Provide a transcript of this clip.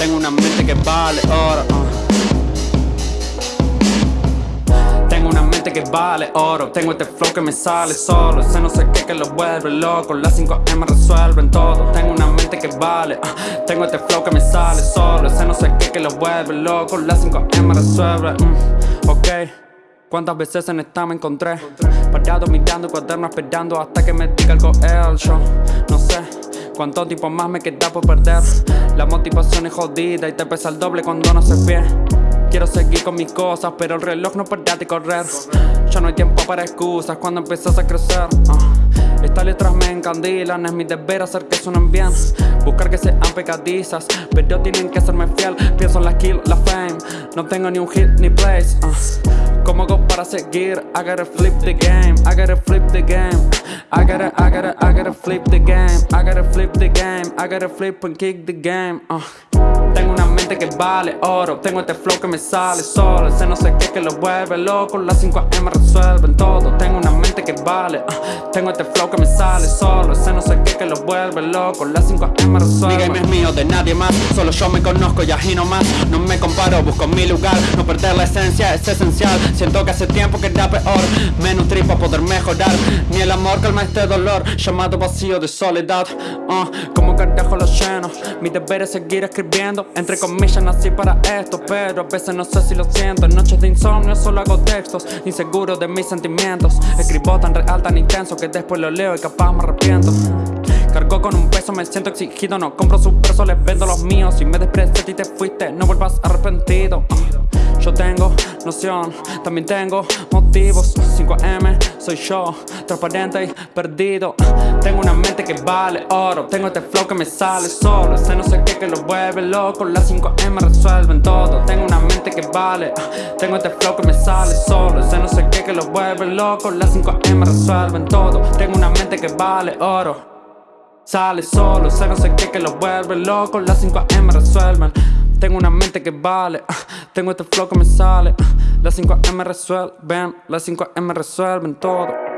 Tengo una mente que vale oro. uh. Tengo una mente que vale oro Tengo este flow que me sale solo Ese no sé qué que lo vuelve loco Las 5M resuelven todo Tengo una mente que vale uh. Tengo este flow que me sale solo Ese no sé qué que lo vuelve loco Las 5M resuelven mm, Ok ¿Cuántas veces en esta me encontré? Parado mirando cuaderno esperando hasta que me diga algo el show No sé cuánto tiempo más me queda por perder. La motivación es jodida y te pesa el doble cuando no se pie Quiero seguir con mis cosas, pero el reloj no para de correr. Ya no hay tiempo para excusas cuando empiezas a crecer. Uh. Estas letras me encandilan, es mi deber hacer que suenen bien. Buscar que sean pegadizas, pero tienen que serme fiel. Pienso en la skill, la fame, no tengo ni un hit ni place uh. ¿Cómo hago para seguir? I gotta flip the game, I gotta flip the game I gotta, I gotta, I gotta flip the game. I gotta flip the game, I gotta flip and kick the game. Uh. Tengo una mente que vale oro. Tengo este flow que me sale solo. Ese no sé qué que lo vuelve loco. Las 5M resuelven todo. Tengo una mente que vale uh. Tengo este flow que me sale solo. Ese no sé qué que lo vuelve loco. Las 5M resuelven. Mi game es mío, de nadie más. Solo yo me conozco y aquí no más. No me comparo, busco mi lugar. No perder la esencia es esencial. Siento que hace tiempo que era peor. Me nutrí para poder mejorar. Ni el amor calma este dolor Llamado vacío de soledad. Uh, Como carajo lo lleno Mi deber es seguir escribiendo. Entre comillas nací para esto Pero a veces no sé si lo siento. En noches de insomnio solo hago textos Inseguro de mis sentimientos. Escribo tan real, tan intenso Que después lo leo y capaz me arrepiento. Cargo con un peso, me siento exigido No compro sus versos, les vendo los míos. Si me despreciaste y te fuiste, no vuelvas arrepentido. Uh, Yo tengo noción, también tengo motivos. 5M, soy yo, transparente y perdido. Tengo una mente que vale oro. Tengo este flow que me sale solo. Ese no sé qué que lo vuelve loco. Las 5M resuelven todo. Tengo una mente que vale Tengo este flow que me sale solo. Ese no sé qué que lo vuelve loco. Las 5M resuelven todo. Tengo una mente que vale oro. Sale solo, ese no sé qué que lo vuelve loco. Las 5M resuelven. Tengo una mente que vale Tengo este flow que me sale. Las 5M resuelven Las 5M resuelven todo